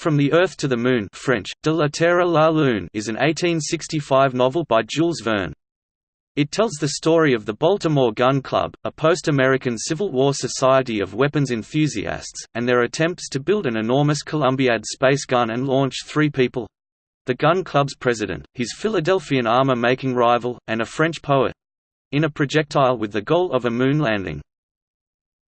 From the Earth to the Moon French, De la Terre la Lune is an 1865 novel by Jules Verne. It tells the story of the Baltimore Gun Club, a post-American Civil War society of weapons enthusiasts, and their attempts to build an enormous Columbiad space gun and launch three people—the Gun Club's president, his Philadelphian armor-making rival, and a French poet—in a projectile with the goal of a moon landing.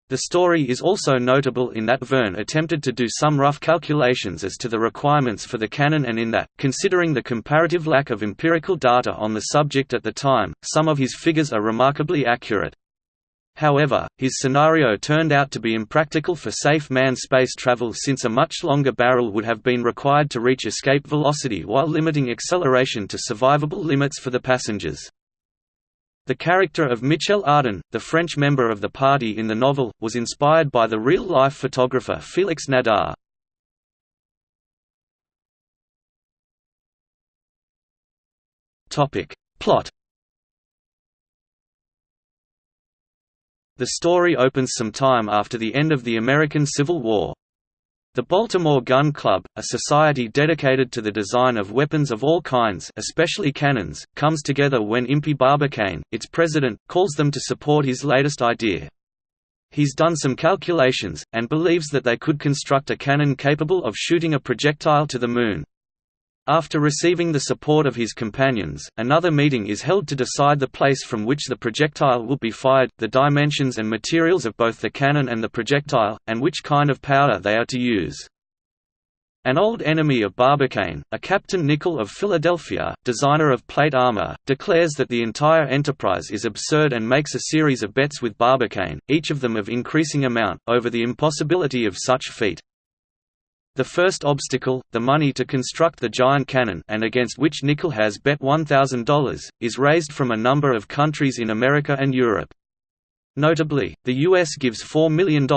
The story is also notable in that Verne attempted to do some rough calculations as to the requirements for the cannon and in that, considering the comparative lack of empirical data on the subject at the time, some of his figures are remarkably accurate. However, his scenario turned out to be impractical for safe manned space travel since a much longer barrel would have been required to reach escape velocity while limiting acceleration to survivable limits for the passengers. The character of Michel Ardan, the French member of the party in the novel, was inspired by the real-life photographer Félix Nadar. Plot The story opens some time after the end of the American Civil War. The Baltimore Gun Club, a society dedicated to the design of weapons of all kinds especially cannons, comes together when Impey Barbicane, its president, calls them to support his latest idea. He's done some calculations, and believes that they could construct a cannon capable of shooting a projectile to the Moon. After receiving the support of his companions, another meeting is held to decide the place from which the projectile will be fired, the dimensions and materials of both the cannon and the projectile, and which kind of powder they are to use. An old enemy of Barbicane, a Captain Nicholl of Philadelphia, designer of plate armor, declares that the entire enterprise is absurd and makes a series of bets with Barbicane, each of them of increasing amount, over the impossibility of such feat. The first obstacle, the money to construct the giant cannon and against which Nicholl has bet $1,000, is raised from a number of countries in America and Europe. Notably, the US gives $4 million,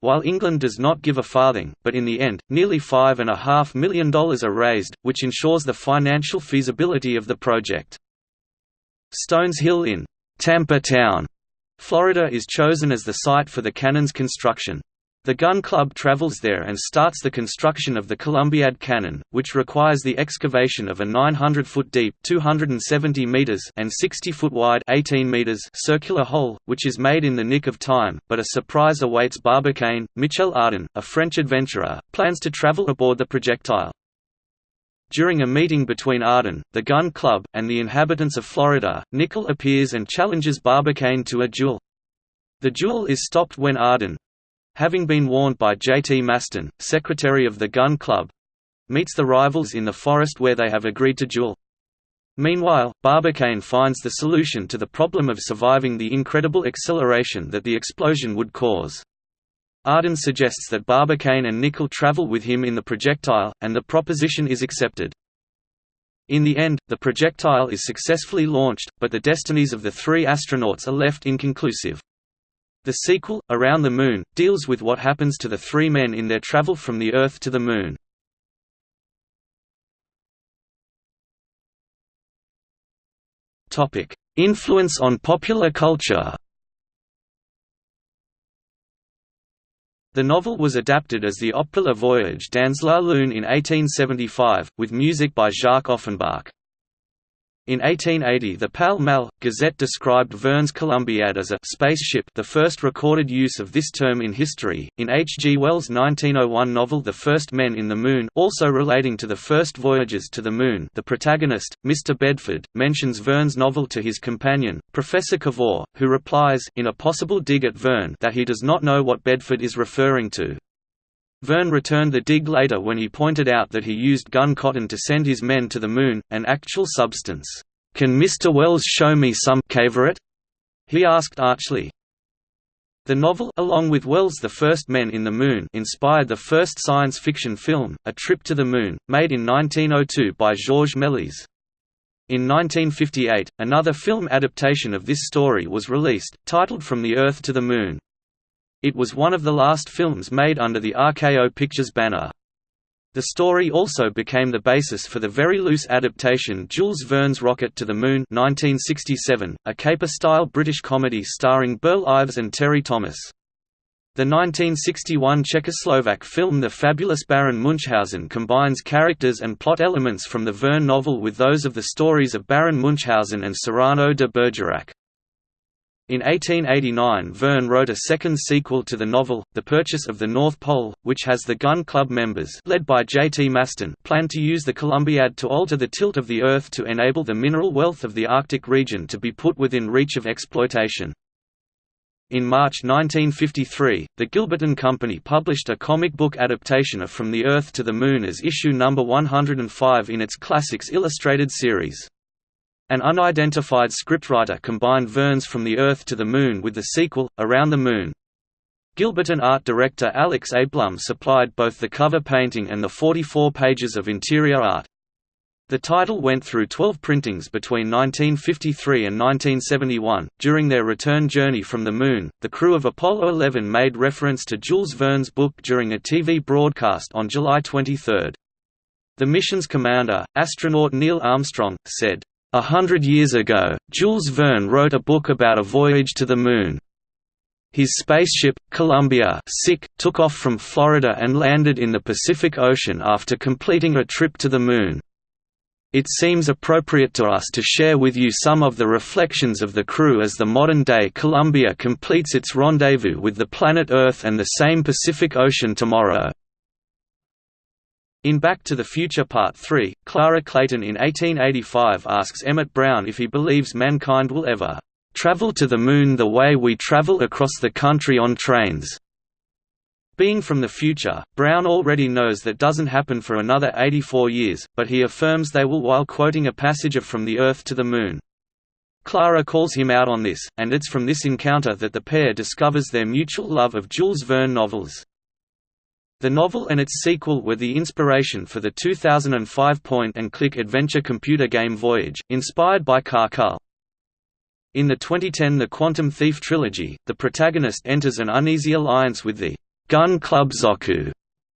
while England does not give a farthing, but in the end, nearly $5.5 million are raised, which ensures the financial feasibility of the project. Stones Hill in Tampa Town, Florida is chosen as the site for the cannon's construction. The gun club travels there and starts the construction of the Columbiad cannon, which requires the excavation of a 900-foot deep 270 meters and 60-foot wide 18 meters circular hole, which is made in the nick of time, but a surprise awaits Barbicane. Michel Ardan, a French adventurer, plans to travel aboard the projectile. During a meeting between Ardan, the gun club, and the inhabitants of Florida, Nicholl appears and challenges Barbicane to a duel. The duel is stopped when Ardan, having been warned by J. T. Maston, secretary of the Gun Club, meets the rivals in the forest where they have agreed to duel. Meanwhile, Barbicane finds the solution to the problem of surviving the incredible acceleration that the explosion would cause. Ardan suggests that Barbicane and Nicholl travel with him in the projectile, and the proposition is accepted. In the end, the projectile is successfully launched, but the destinies of the three astronauts are left inconclusive. The sequel, Around the Moon, deals with what happens to the three men in their travel from the Earth to the Moon. Influence on popular culture The novel was adapted as the opera Voyage dans la Lune in 1875, with music by Jacques Offenbach. In 1880 the Pall Mall, Gazette described Verne's Columbiad as a «spaceship the first recorded use of this term in history. In H. G. Wells' 1901 novel The First Men in the Moon also relating to the first voyages to the Moon the protagonist, Mr. Bedford, mentions Verne's novel to his companion, Professor Cavor, who replies, in a possible dig at Verne that he does not know what Bedford is referring to. Verne returned the dig later when he pointed out that he used gun cotton to send his men to the Moon, an actual substance. "'Can Mr. Wells show me some cavorite?' he asked archly. The novel, along with Wells' The First Men in the Moon inspired the first science fiction film, A Trip to the Moon, made in 1902 by Georges Méliès. In 1958, another film adaptation of this story was released, titled From the Earth to the Moon. It was one of the last films made under the RKO Pictures banner. The story also became the basis for the very loose adaptation Jules Verne's Rocket to the Moon 1967, a caper-style British comedy starring Burl Ives and Terry Thomas. The 1961 Czechoslovak film The Fabulous Baron Munchausen combines characters and plot elements from the Verne novel with those of the stories of Baron Munchausen and Cyrano de Bergerac. In 1889 Verne wrote a second sequel to the novel, The Purchase of the North Pole, which has the Gun Club members led by J. T. Maston plan to use the Columbiad to alter the tilt of the Earth to enable the mineral wealth of the Arctic region to be put within reach of exploitation. In March 1953, the Gilberton Company published a comic book adaptation of From the Earth to the Moon as issue number 105 in its Classics Illustrated series. An unidentified scriptwriter combined Verne's From the Earth to the Moon with the sequel, Around the Moon. Gilberton art director Alex A. Blum supplied both the cover painting and the 44 pages of interior art. The title went through 12 printings between 1953 and 1971. During their return journey from the Moon, the crew of Apollo 11 made reference to Jules Verne's book during a TV broadcast on July 23. The mission's commander, astronaut Neil Armstrong, said, a hundred years ago, Jules Verne wrote a book about a voyage to the Moon. His spaceship, Columbia took off from Florida and landed in the Pacific Ocean after completing a trip to the Moon. It seems appropriate to us to share with you some of the reflections of the crew as the modern-day Columbia completes its rendezvous with the planet Earth and the same Pacific Ocean tomorrow. In Back to the Future Part 3, Clara Clayton in 1885 asks Emmett Brown if he believes mankind will ever "...travel to the Moon the way we travel across the country on trains." Being from the future, Brown already knows that doesn't happen for another 84 years, but he affirms they will while quoting a passage of From the Earth to the Moon. Clara calls him out on this, and it's from this encounter that the pair discovers their mutual love of Jules Verne novels. The novel and its sequel were the inspiration for the 2005 point-and-click adventure computer game Voyage, inspired by Car In the 2010 The Quantum Thief trilogy, the protagonist enters an uneasy alliance with the Gun Club Zoku,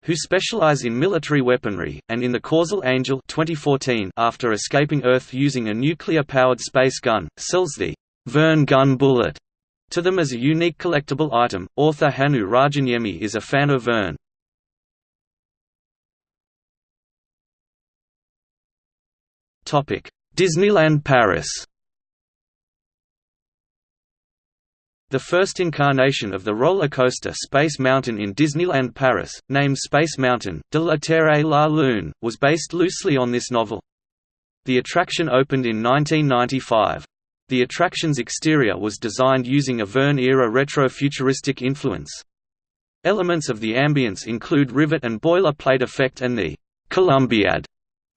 who specialize in military weaponry, and in The Causal Angel 2014 after escaping Earth using a nuclear-powered space gun, sells the Verne gun bullet to them as a unique collectible item. Author Hannu Rajaniemi is a fan of Verne. Disneyland Paris The first incarnation of the roller coaster Space Mountain in Disneyland Paris, named Space Mountain, de la Terre la Lune, was based loosely on this novel. The attraction opened in 1995. The attraction's exterior was designed using a Verne-era retro-futuristic influence. Elements of the ambience include rivet and boiler plate effect and the Columbiad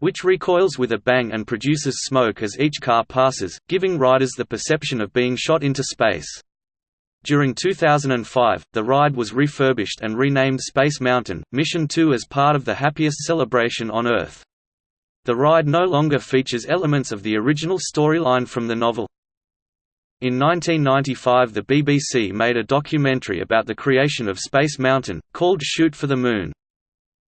which recoils with a bang and produces smoke as each car passes, giving riders the perception of being shot into space. During 2005, the ride was refurbished and renamed Space Mountain, Mission 2 as part of the Happiest Celebration on Earth. The ride no longer features elements of the original storyline from the novel. In 1995 the BBC made a documentary about the creation of Space Mountain, called Shoot for the Moon.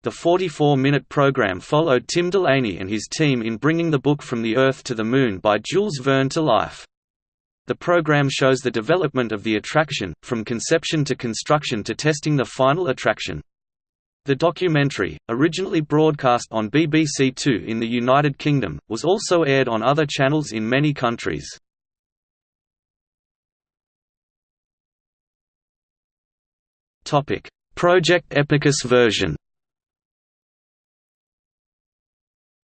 The 44-minute program followed Tim Delaney and his team in bringing the book From the Earth to the Moon by Jules Verne to life. The program shows the development of the attraction, from conception to construction to testing the final attraction. The documentary, originally broadcast on BBC Two in the United Kingdom, was also aired on other channels in many countries. Project Epicus version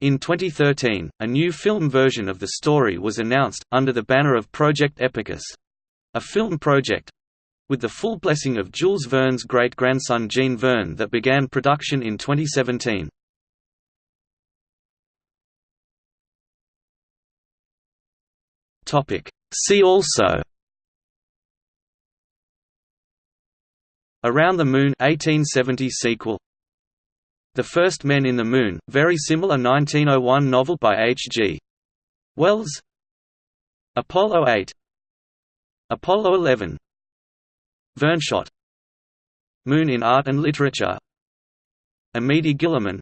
In 2013, a new film version of the story was announced, under the banner of Project Epicus—a film project—with the full blessing of Jules Verne's great-grandson Jean Verne that began production in 2017. See also Around the Moon 1870 sequel the First Men in the Moon, very similar 1901 novel by H. G. Wells Apollo 8 Apollo 11 Verneshot Moon in Art and Literature Amédée Guillemin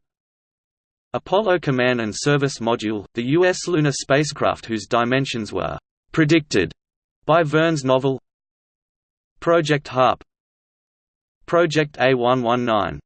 Apollo Command and Service Module, the U.S. lunar spacecraft whose dimensions were «predicted» by Verne's novel Project HARP Project A119.